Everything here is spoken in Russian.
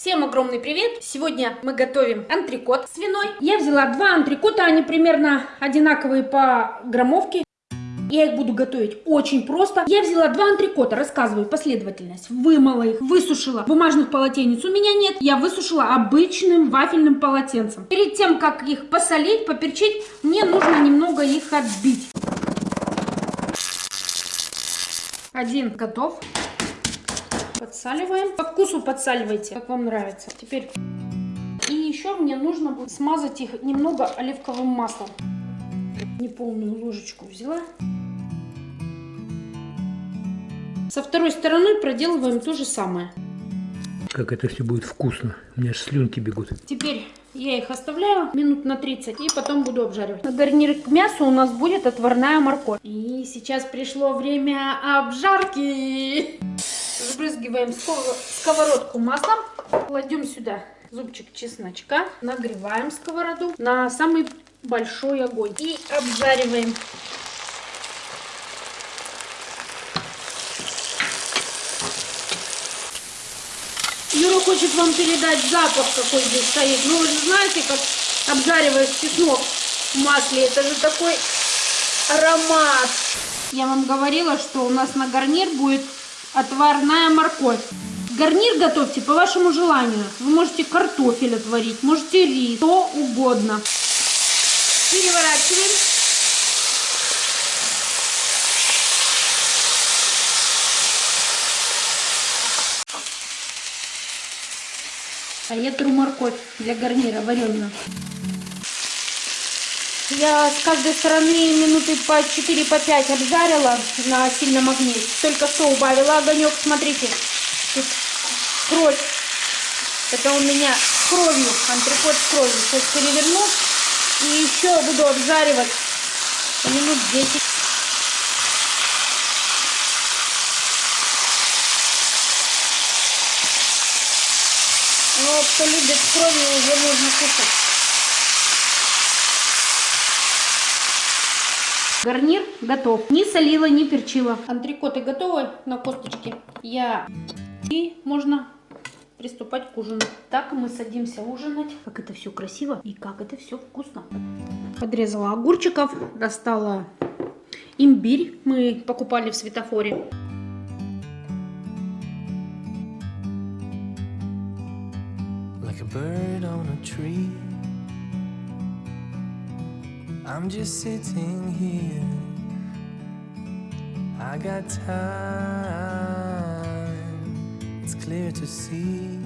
Всем огромный привет! Сегодня мы готовим антрикот свиной. Я взяла два антрикота, они примерно одинаковые по граммовке. Я их буду готовить очень просто. Я взяла два антрикота, рассказываю последовательность. Вымыла их, высушила. Бумажных полотенец у меня нет. Я высушила обычным вафельным полотенцем. Перед тем, как их посолить, поперчить, мне нужно немного их отбить. Один готов. Подсаливаем. По вкусу подсаливайте, как вам нравится. Теперь и еще мне нужно будет смазать их немного оливковым маслом. Неполную ложечку взяла. Со второй стороны проделываем то же самое. Как это все будет вкусно. У меня аж слюнки бегут. Теперь я их оставляю минут на 30 и потом буду обжаривать. На гарнир к мясу у нас будет отварная морковь. И сейчас пришло время обжарки. Разбрызгиваем сковородку маслом. Кладем сюда зубчик чесночка. Нагреваем сковороду на самый большой огонь. И обжариваем. Юра хочет вам передать запах, какой здесь стоит. Ну, вы же знаете, как обжариваешь чеснок в масле. Это же такой аромат. Я вам говорила, что у нас на гарнир будет отварная морковь. Гарнир готовьте по вашему желанию. Вы можете картофель отварить, можете рис, что угодно. Переворачиваем. А я тру морковь для гарнира вареную. Я с каждой стороны минуты по 4 по 5 обжарила на сильном огне. Только что убавила огонек. Смотрите, тут кровь. Это у меня с кровью, антрикот с кровью. Сейчас переверну и еще буду обжаривать минут 10. Но кто любит кровью, уже можно кушать. Гарнир готов. Не солила, не перчила. Антрикоты готовы на косточке. Я... И можно приступать к ужину. Так мы садимся ужинать. Как это все красиво и как это все вкусно. Подрезала огурчиков, достала имбирь. Мы покупали в светофоре. like a bird on a tree. I'm just sitting here. I got time, it's clear to see.